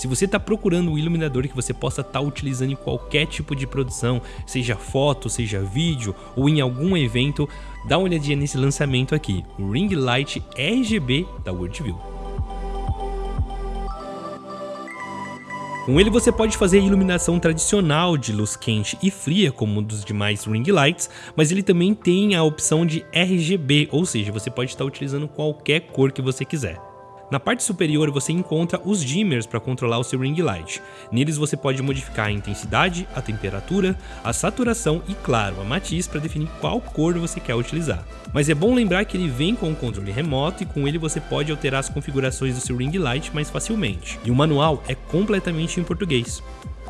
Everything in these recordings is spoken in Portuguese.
Se você está procurando um iluminador que você possa estar tá utilizando em qualquer tipo de produção, seja foto, seja vídeo ou em algum evento, dá uma olhadinha nesse lançamento aqui, o Ring Light RGB da Worldview. Com ele você pode fazer iluminação tradicional de luz quente e fria como dos demais ring lights, mas ele também tem a opção de RGB, ou seja, você pode estar utilizando qualquer cor que você quiser. Na parte superior você encontra os dimmers para controlar o seu ring light. Neles você pode modificar a intensidade, a temperatura, a saturação e claro, a matiz para definir qual cor você quer utilizar. Mas é bom lembrar que ele vem com um controle remoto e com ele você pode alterar as configurações do seu ring light mais facilmente. E o manual é completamente em português.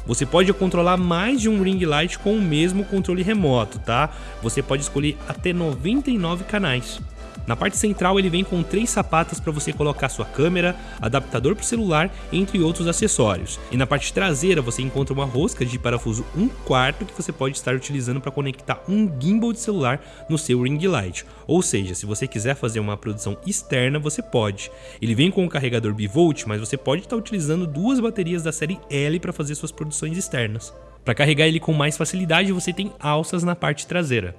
Você pode controlar mais de um ring light com o mesmo controle remoto, tá? Você pode escolher até 99 canais. Na parte central ele vem com três sapatas para você colocar sua câmera, adaptador para o celular, entre outros acessórios. E na parte traseira você encontra uma rosca de parafuso 1 quarto que você pode estar utilizando para conectar um gimbal de celular no seu ring light. Ou seja, se você quiser fazer uma produção externa, você pode. Ele vem com um carregador bivolt, mas você pode estar utilizando duas baterias da série L para fazer suas produções externas. Para carregar ele com mais facilidade, você tem alças na parte traseira.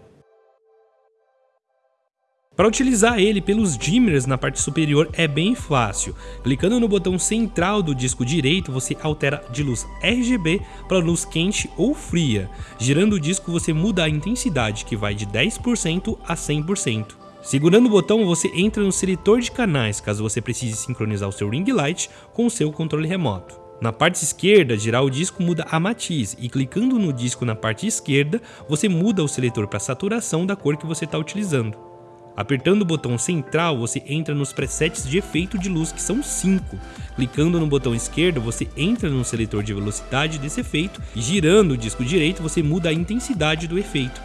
Para utilizar ele pelos dimmers na parte superior é bem fácil. Clicando no botão central do disco direito, você altera de luz RGB para luz quente ou fria. Girando o disco, você muda a intensidade, que vai de 10% a 100%. Segurando o botão, você entra no seletor de canais, caso você precise sincronizar o seu ring light com o seu controle remoto. Na parte esquerda, girar o disco muda a matiz e clicando no disco na parte esquerda, você muda o seletor para saturação da cor que você está utilizando. Apertando o botão central, você entra nos presets de efeito de luz, que são 5. Clicando no botão esquerdo, você entra no seletor de velocidade desse efeito e girando o disco direito, você muda a intensidade do efeito.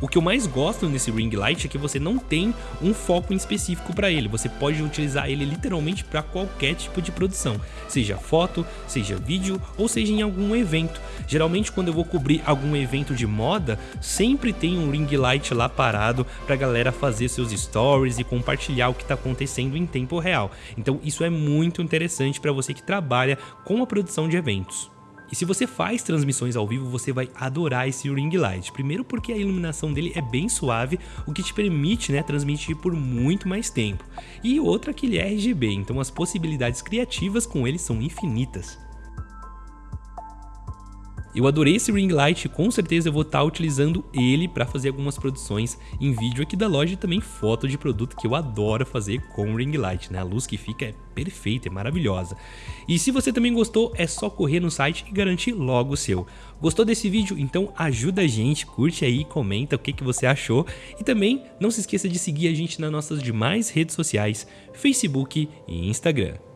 O que eu mais gosto nesse ring light é que você não tem um foco em específico para ele, você pode utilizar ele literalmente para qualquer tipo de produção, seja foto, seja vídeo ou seja em algum evento. Geralmente quando eu vou cobrir algum evento de moda, sempre tem um ring light lá parado para galera fazer seus stories e compartilhar o que está acontecendo em tempo real. Então isso é muito interessante para você que trabalha com a produção de eventos. E se você faz transmissões ao vivo, você vai adorar esse ring light. Primeiro porque a iluminação dele é bem suave, o que te permite né, transmitir por muito mais tempo. E outra que ele é RGB, então as possibilidades criativas com ele são infinitas. Eu adorei esse ring light, com certeza eu vou estar tá utilizando ele para fazer algumas produções em vídeo aqui da loja e também foto de produto que eu adoro fazer com ring light, né? A luz que fica é perfeita, é maravilhosa. E se você também gostou, é só correr no site e garantir logo o seu. Gostou desse vídeo? Então ajuda a gente, curte aí, comenta o que, que você achou e também não se esqueça de seguir a gente nas nossas demais redes sociais, Facebook e Instagram.